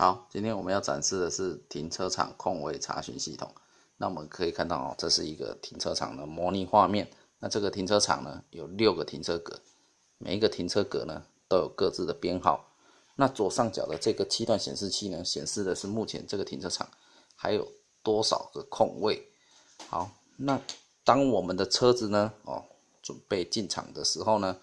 好，今天我们要展示的是停车场空位查询系统。那我们可以看到哦，这是一个停车场的模拟画面。那这个停车场呢，有六个停车格，每一个停车格呢都有各自的编号。那左上角的这个七段显示器呢，显示的是目前这个停车场还有多少个空位。好，那当我们的车子呢，哦，准备进场的时候呢，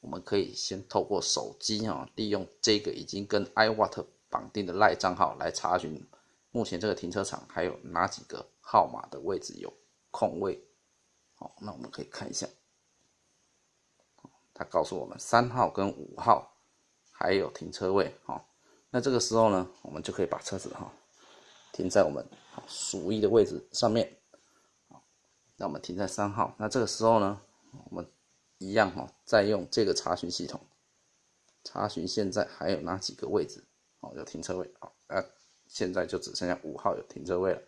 我们可以先透过手机啊，利用这个已经跟 iWatt 绑定的赖账号来查询目前这个停车场还有哪几个号码的位置有空位。好，那我们可以看一下，他告诉我们三号跟五号还有停车位。好，那这个时候呢，我们就可以把车子哈停在我们属意的位置上面。好，那我们停在三号。那这个时候呢，我们一样哈，再用这个查询系统查询现在还有哪几个位置。哦，有停车位，好，那现在就只剩下五号有停车位了。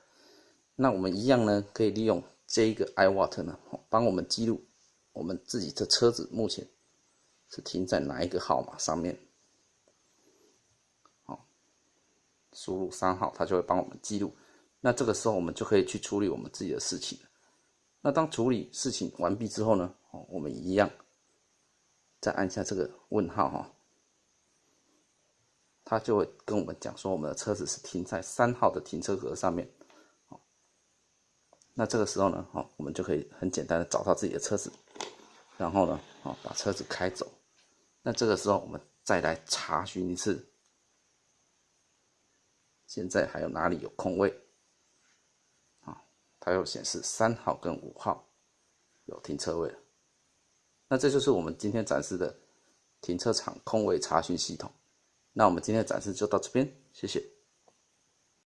那我们一样呢，可以利用这一个 iWatt 呢，帮我们记录我们自己的车子目前是停在哪一个号码上面。好，输入三号，它就会帮我们记录。那这个时候我们就可以去处理我们自己的事情。那当处理事情完毕之后呢，哦，我们一样再按下这个问号哈。他就会跟我们讲说，我们的车子是停在三号的停车格上面，那这个时候呢，哦，我们就可以很简单的找到自己的车子，然后呢，哦，把车子开走。那这个时候我们再来查询一次，现在还有哪里有空位？啊，它又显示三号跟五号有停车位。那这就是我们今天展示的停车场空位查询系统。那我们今天的展示就到这边，谢谢。